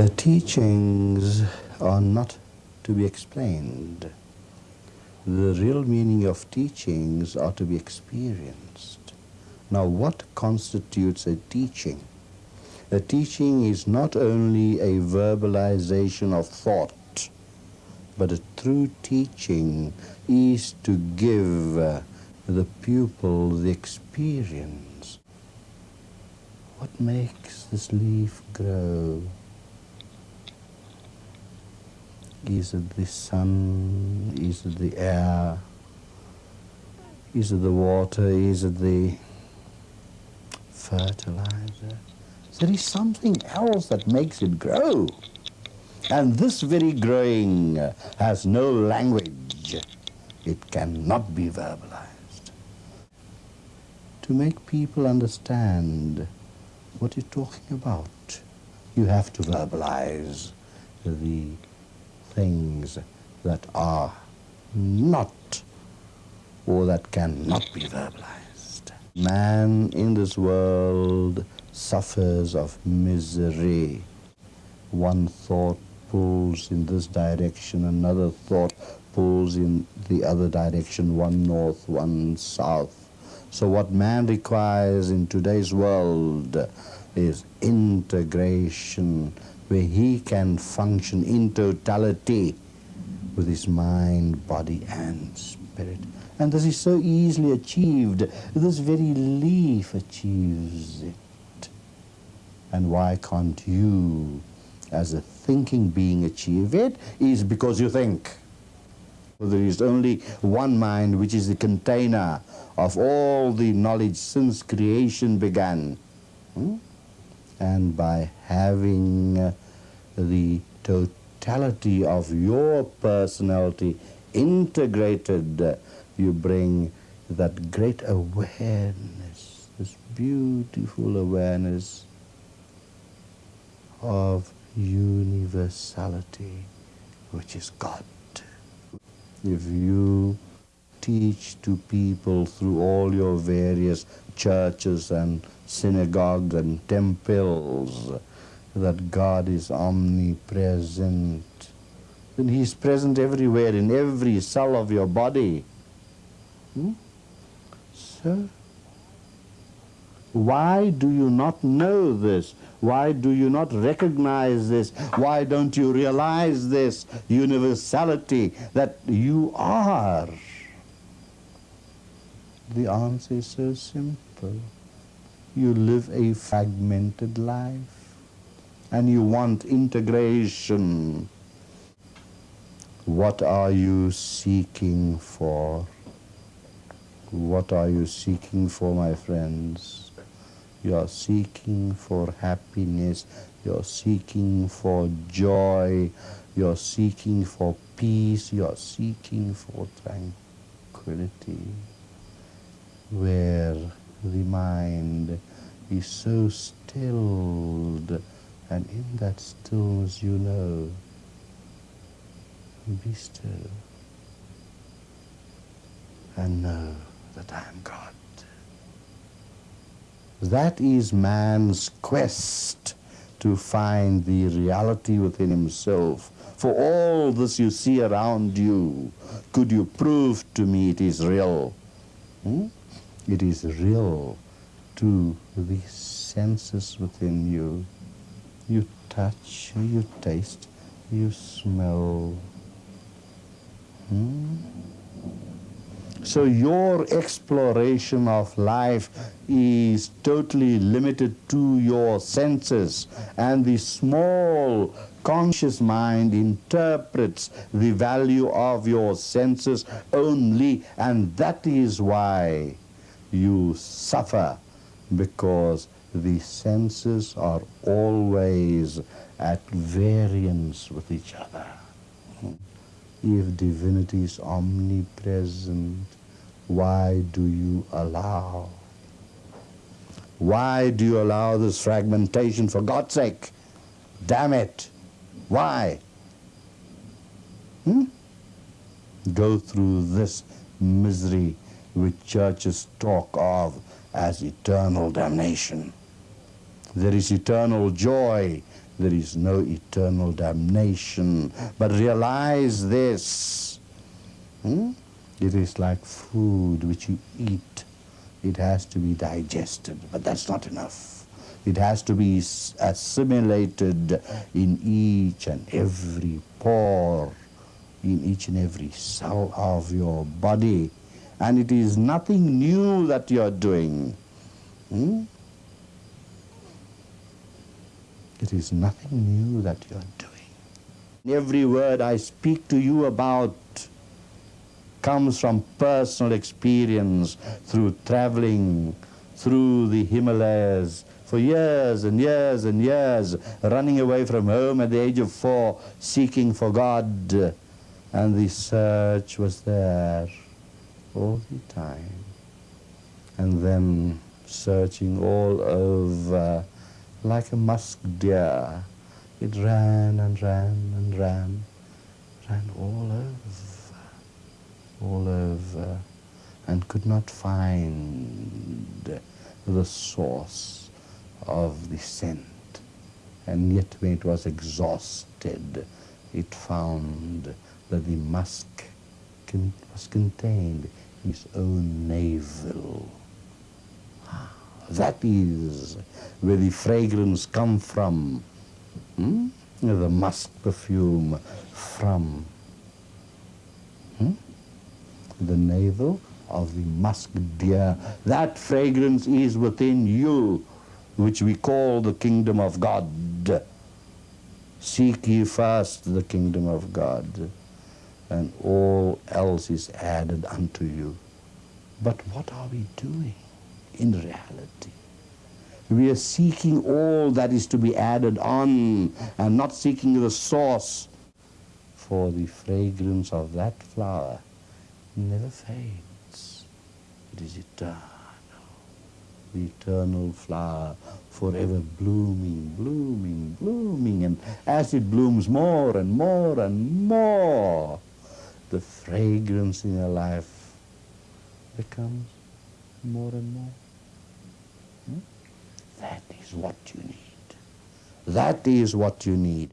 The teachings are not to be explained. The real meaning of teachings are to be experienced. Now, what constitutes a teaching? A teaching is not only a verbalization of thought, but a true teaching is to give uh, the pupil the experience. What makes this leaf grow? Is it the sun? Is it the air? Is it the water? Is it the fertilizer? There is something else that makes it grow. And this very growing has no language. It cannot be verbalized. To make people understand what you're talking about, you have to verbalize the things that are not or that cannot be verbalized. Man in this world suffers of misery. One thought pulls in this direction, another thought pulls in the other direction, one north, one south. So what man requires in today's world is integration, where he can function in totality with his mind, body, and spirit. And this is so easily achieved. This very leaf achieves it. And why can't you, as a thinking being, achieve it? Is because you think. There is only one mind which is the container of all the knowledge since creation began. Hmm? And by having uh, the totality of your personality integrated, uh, you bring that great awareness, this beautiful awareness of universality, which is God. If you teach to people through all your various churches and synagogues and temples that God is omnipresent. Then He is present everywhere, in every cell of your body. Hmm? Why do you not know this? Why do you not recognize this? Why don't you realize this universality that you are? The answer is so simple you live a fragmented life and you want integration. What are you seeking for? What are you seeking for, my friends? You are seeking for happiness. You're seeking for joy. You're seeking for peace. You're seeking for tranquility. Where the mind is so stilled, and in that stillness you know, be still and know that I am God. That is man's quest to find the reality within himself. For all this you see around you, could you prove to me it is real? Hmm? It is real to the senses within you. You touch, you taste, you smell. Hmm? So your exploration of life is totally limited to your senses and the small conscious mind interprets the value of your senses only and that is why you suffer because the senses are always at variance with each other. If divinity is omnipresent, why do you allow? Why do you allow this fragmentation for God's sake? Damn it. Why? Hmm? Go through this misery which churches talk of as eternal damnation. There is eternal joy there is no eternal damnation. But realize this. Hmm? It is like food which you eat. It has to be digested, but that's not enough. It has to be assimilated in each and every pore, in each and every cell of your body. And it is nothing new that you're doing. Hmm? It is nothing new that you're doing. Every word I speak to you about comes from personal experience through traveling through the Himalayas for years and years and years, running away from home at the age of four, seeking for God. And the search was there all the time. And then searching all over like a musk deer. It ran and ran and ran, ran all over, all over, and could not find the source of the scent. And yet when it was exhausted, it found that the musk was contained in its own navel. That is where the fragrance come from. Hmm? The musk perfume from hmm? the navel of the musk deer. That fragrance is within you, which we call the kingdom of God. Seek ye first the kingdom of God, and all else is added unto you. But what are we doing? in reality. We are seeking all that is to be added on and not seeking the source. For the fragrance of that flower never fades. It is eternal. The eternal flower forever blooming, blooming, blooming. And as it blooms more and more and more, the fragrance in your life becomes more and more. Hmm? That is what you need. That is what you need.